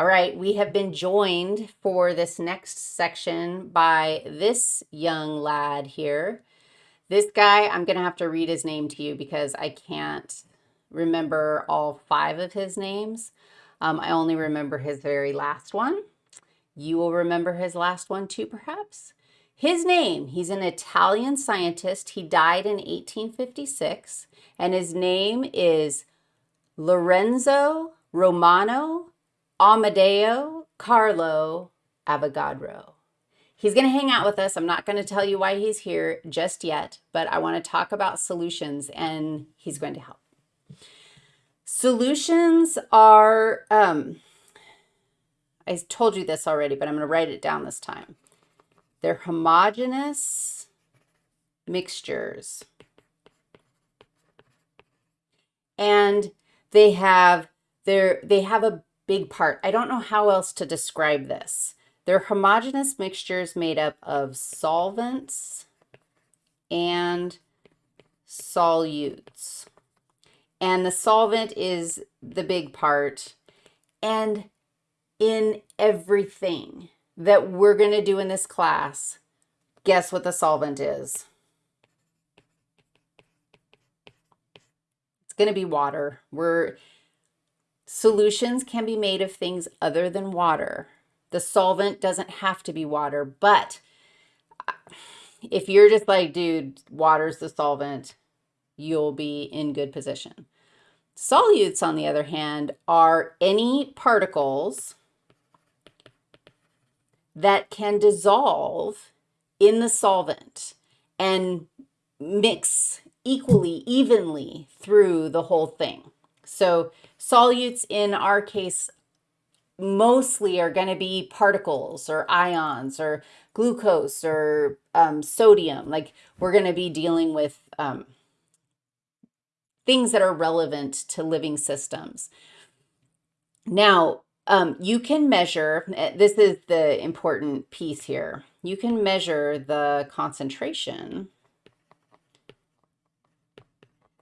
All right, we have been joined for this next section by this young lad here. This guy, I'm going to have to read his name to you because I can't remember all five of his names. Um, I only remember his very last one. You will remember his last one too, perhaps. His name, he's an Italian scientist. He died in 1856, and his name is Lorenzo Romano Amadeo Carlo Avogadro. He's going to hang out with us. I'm not going to tell you why he's here just yet, but I want to talk about solutions and he's going to help. Solutions are, um, I told you this already, but I'm going to write it down this time. They're homogeneous mixtures. And they have, they're, they have a big part. I don't know how else to describe this. They're homogeneous mixtures made up of solvents and solutes. And the solvent is the big part. And in everything that we're going to do in this class, guess what the solvent is? It's going to be water. We're Solutions can be made of things other than water. The solvent doesn't have to be water, but uh, if you're just like, dude, water's the solvent, you'll be in good position. Solutes, on the other hand, are any particles that can dissolve in the solvent and mix equally, evenly through the whole thing. So solutes in our case mostly are going to be particles or ions or glucose or um, sodium. Like we're going to be dealing with um, things that are relevant to living systems. Now, um, you can measure, eh, this is the important piece here, you can measure the concentration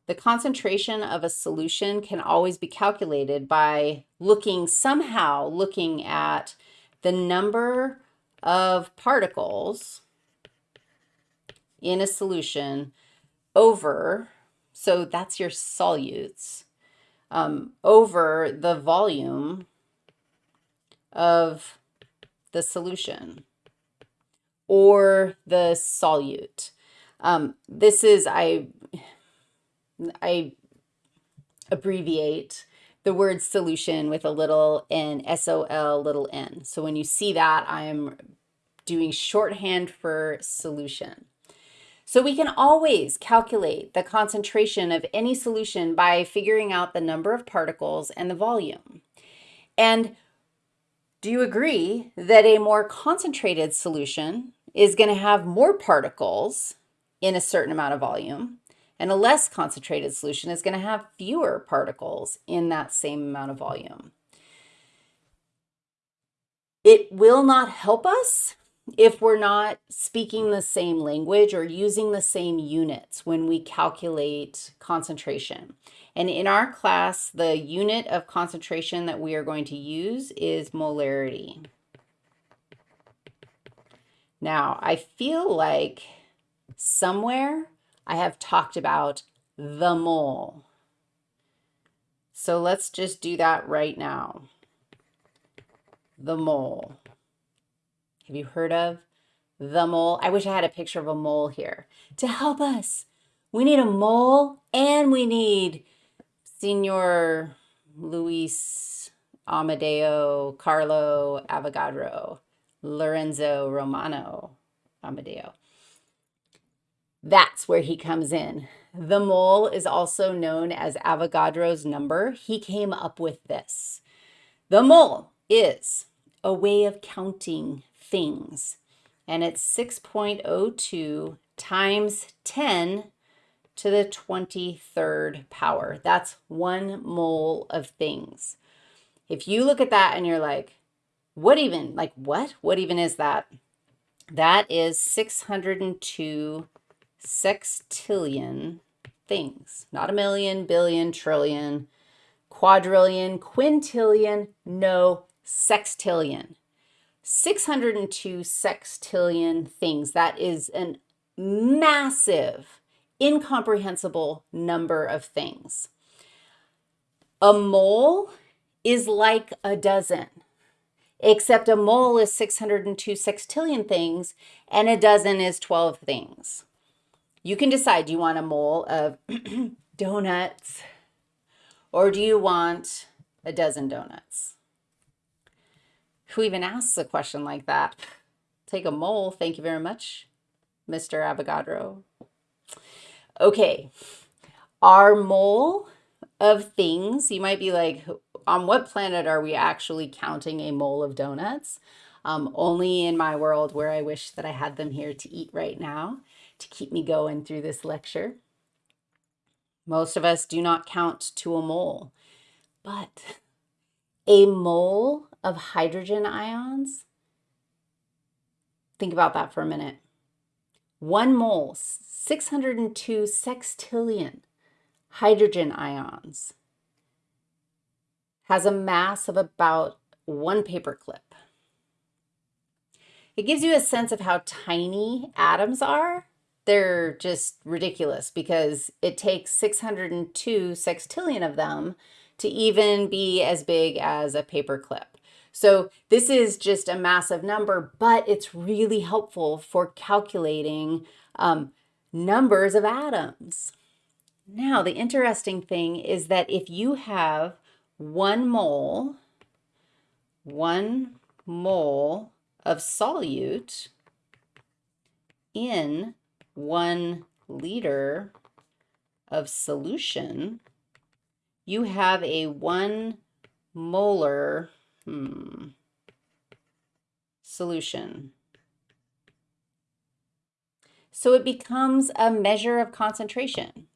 the concentration of a solution can always be calculated by looking somehow looking at the number of particles in a solution over, so that's your solutes, um, over the volume of the solution or the solute. Um, this is, I I abbreviate the word solution with a little n, S-O-L little n. So when you see that, I'm doing shorthand for solution. So we can always calculate the concentration of any solution by figuring out the number of particles and the volume. And do you agree that a more concentrated solution is going to have more particles in a certain amount of volume and a less concentrated solution is going to have fewer particles in that same amount of volume. It will not help us if we're not speaking the same language or using the same units when we calculate concentration. And in our class, the unit of concentration that we are going to use is molarity. Now, I feel like somewhere I have talked about the mole. So let's just do that right now. The mole. Have you heard of the mole? I wish I had a picture of a mole here to help us. We need a mole and we need Senor Luis Amadeo Carlo Avogadro Lorenzo Romano Amadeo. That's where he comes in. The mole is also known as Avogadro's number. He came up with this. The mole is a way of counting things, and it's 6.02 times 10 to the 23rd power. That's one mole of things. If you look at that and you're like, what even, like what? What even is that? That is 602 sextillion things, not a million, billion, trillion, quadrillion, quintillion, no, sextillion. 602 sextillion things. That is a massive, incomprehensible number of things. A mole is like a dozen, except a mole is 602 sextillion things and a dozen is 12 things. You can decide, do you want a mole of donuts or do you want a dozen donuts? Who even asks a question like that? Take a mole, thank you very much, Mr. Avogadro. Okay, our mole of things, you might be like, on what planet are we actually counting a mole of donuts? Um, only in my world where I wish that I had them here to eat right now to keep me going through this lecture. Most of us do not count to a mole, but a mole of hydrogen ions, think about that for a minute. One mole, 602 sextillion hydrogen ions, has a mass of about one paperclip. It gives you a sense of how tiny atoms are. They're just ridiculous because it takes 602 sextillion of them to even be as big as a paperclip. So this is just a massive number, but it's really helpful for calculating um, numbers of atoms. Now, the interesting thing is that if you have one mole, one mole of solute in one liter of solution, you have a one molar hmm, solution. So it becomes a measure of concentration.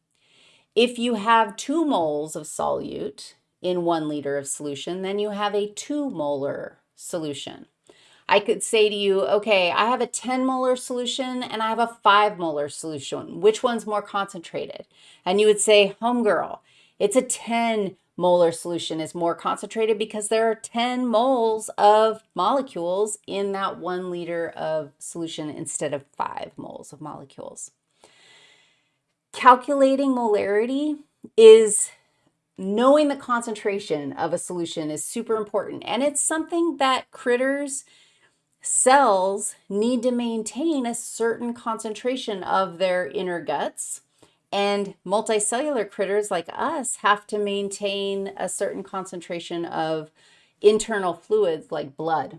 If you have two moles of solute in one liter of solution, then you have a two molar solution. I could say to you, okay, I have a 10 molar solution and I have a 5 molar solution. Which one's more concentrated? And you would say, homegirl, it's a 10 molar solution is more concentrated because there are 10 moles of molecules in that one liter of solution instead of 5 moles of molecules. Calculating molarity is knowing the concentration of a solution is super important. And it's something that critters, cells need to maintain a certain concentration of their inner guts and multicellular critters like us have to maintain a certain concentration of internal fluids like blood.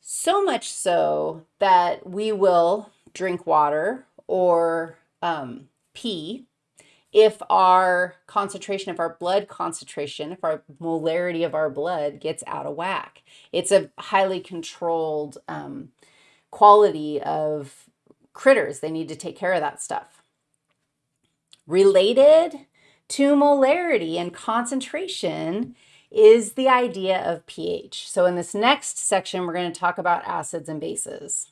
So much so that we will drink water or um, pee if our concentration of our blood concentration, if our molarity of our blood gets out of whack. It's a highly controlled um, quality of critters. They need to take care of that stuff. Related to molarity and concentration is the idea of pH. So in this next section, we're going to talk about acids and bases.